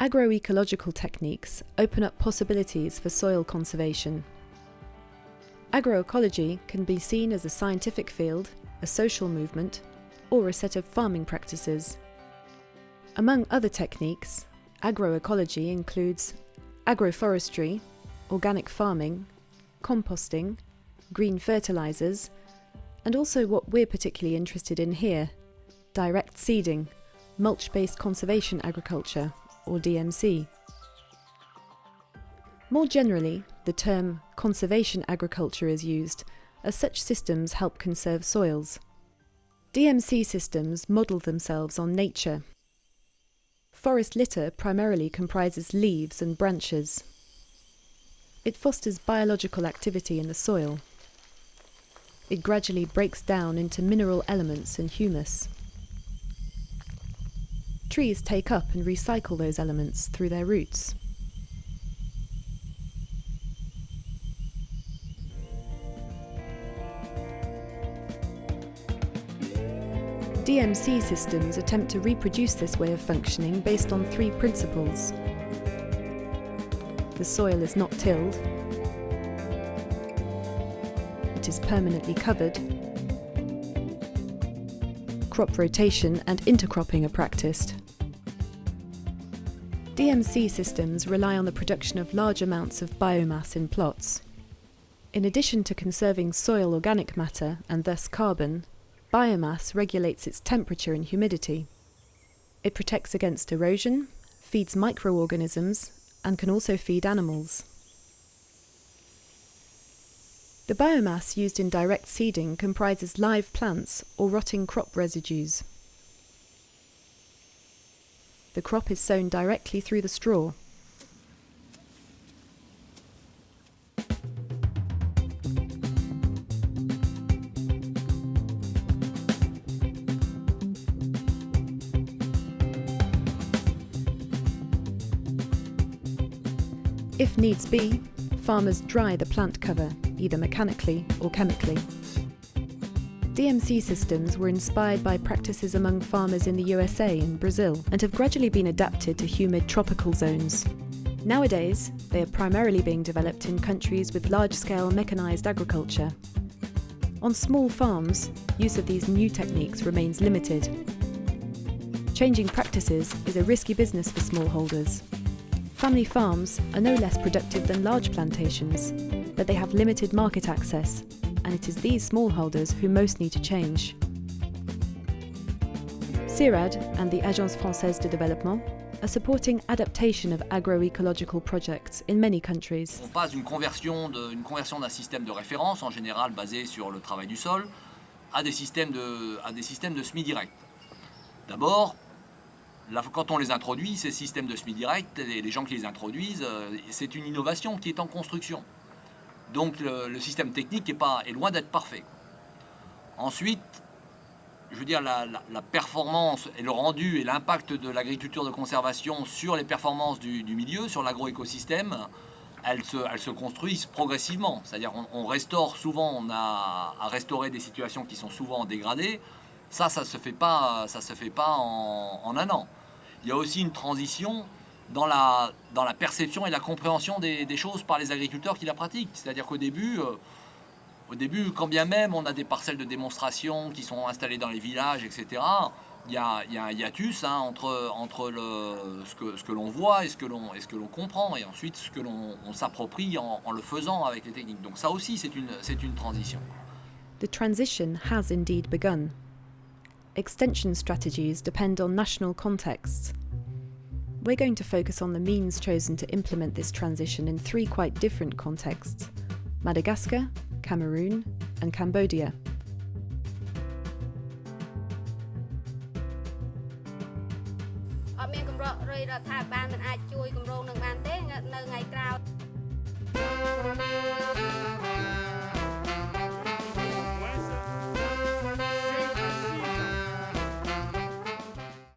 Agroecological techniques open up possibilities for soil conservation. Agroecology can be seen as a scientific field, a social movement, or a set of farming practices. Among other techniques, agroecology includes agroforestry, organic farming, composting, green fertilisers, and also what we're particularly interested in here, direct seeding, mulch-based conservation agriculture, or DMC. More generally, the term conservation agriculture is used, as such systems help conserve soils. DMC systems model themselves on nature. Forest litter primarily comprises leaves and branches. It fosters biological activity in the soil. It gradually breaks down into mineral elements and humus. Trees take up and recycle those elements through their roots. DMC systems attempt to reproduce this way of functioning based on three principles. The soil is not tilled, it is permanently covered, crop rotation and intercropping are practiced. DMC systems rely on the production of large amounts of biomass in plots. In addition to conserving soil organic matter and thus carbon, biomass regulates its temperature and humidity. It protects against erosion, feeds microorganisms, and can also feed animals. The biomass used in direct seeding comprises live plants or rotting crop residues. The crop is sown directly through the straw. If needs be, farmers dry the plant cover, either mechanically or chemically. DMC systems were inspired by practices among farmers in the USA and Brazil and have gradually been adapted to humid tropical zones. Nowadays, they are primarily being developed in countries with large-scale mechanised agriculture. On small farms, use of these new techniques remains limited. Changing practices is a risky business for smallholders. Family farms are no less productive than large plantations, but they have limited market access, and it is these smallholders who most need to change. CIRAD and the Agence Française de Développement are supporting adaptation of agroecological projects in many countries. On passe d'une conversion d'un système de référence, en général basé sur le travail du sol, à des systèmes de, à des systèmes de semi-direct. D'abord, quand on les introduit, ces systèmes de semi-direct, les gens qui les introduisent, euh, c'est une innovation qui est en construction. Donc le, système technique est, pas, est loin d'être parfait. Ensuite, je veux dire, la, performance et le rendu et l'impact de l'agriculture de conservation sur les performances du, milieu, sur l'agroécosystème, elles se, elles se construisent progressivement. C'est-à-dire on, restaure souvent, on a à restaurer des situations qui sont souvent dégradées. Ça, ça ne se fait pas, ça se fait pas en un an il y a aussi une transition dans la, dans la perception et la compréhension des, choses par les agriculteurs qui la pratiquent. C'est-à-dire qu'au début, euh, au début, quand bien même on a des parcelles de démonstration qui sont installées dans les villages, etc., il y a, y a, un hiatus hein, entre, entre le, ce que, ce que l'on voit et ce que l'on comprend, et ensuite ce que l'on s'approprie en, en, le faisant avec les techniques. Donc ça aussi, c'est une, une transition. The transition has indeed begun. extension strategies depend on national contexts. We're going to focus on the means chosen to implement this transition in three quite different contexts, Madagascar, Cameroon and Cambodia.